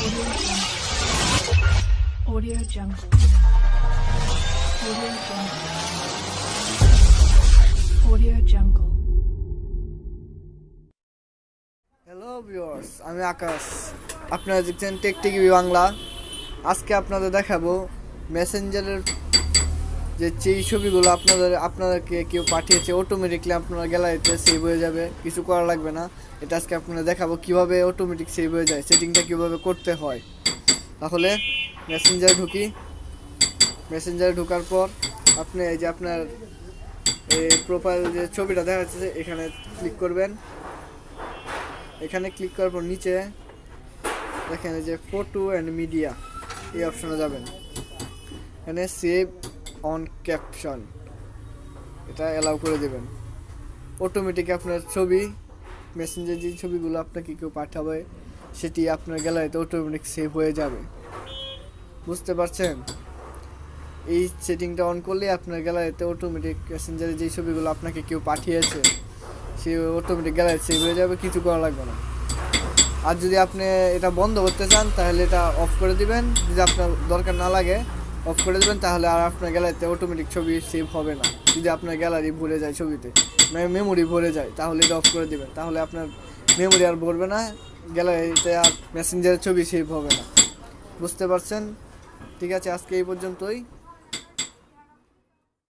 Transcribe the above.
Audio Jungle. Audio Jungle. Audio Jungle. Hello viewers আমি আকাশ আপনারা দেখছেন টেক টিভি বাংলা আজকে আপনাদের দেখাবো মেসেঞ্জারের যে যেই ছবিগুলো আপনাদের, আপনাদেরকে কেউ পাঠিয়েছে অটোমেটিকলি আপনার গ্যালারিতে সেভ হয়ে যাবে। কিছু করা লাগবে না। এটা আজকে আপনারা দেখাবো কীভাবে অটোমেটিক সেভ হয়ে যায় সেটিংটা কীভাবে করতে হয়। তাহলে মেসেঞ্জারে ঢুকি। মেসেঞ্জারে ঢোকার পর আপনি এই যে আপনার এই প্রোফাইল যে ছবিটা দেখা যাচ্ছে এখানে ক্লিক করবেন। এখানে ক্লিক করার পর নিচে দেখেন যে ফটো অ্যান্ড মিডিয়া এই অপশনে যাবেন। এখানে সেভ অন ক্যাপশন এটা অ্যালাউ করে দেবেন। অটোমেটিক আপনার ছবি মেসেঞ্জার যে ছবিগুলো আপনাকে কেউ পাঠাবে, সেটি আপনার গ্যালারিতে অটোমেটিক সেভ হয়ে যাবে। বুঝতে পারছেন? এই সেটিংটা অন করলে আপনার গ্যালারিতে অটোমেটিক মেসেঞ্জারে যে ছবিগুলো আপনাকে কেউ পাঠিয়েছে, সে অটোমেটিক গ্যালারি সেভ হয়ে যাবে, কিছু করা লাগবে না। আর যদি আপনি এটা বন্ধ করতে চান, তাহলে এটা অফ করে দিবেন। যদি আপনার দরকার না লাগে অফ করে দেবেন, তাহলে আর আপনার গ্যালারিতে অটোমেটিক ছবি সেভ হবে না। যদি আপনার গ্যালারি ভরে যায় ছবিতে মেমোরি ভরে যায়, তাহলে এটা অফ করে দেবেন। তাহলে আপনার মেমোরি আর ভরবে না, গ্যালারিতে আর মেসেঞ্জারের ছবি সেভ হবে না। বুঝতে পারছেন? ঠিক আছে, আজকে এই পর্যন্তই।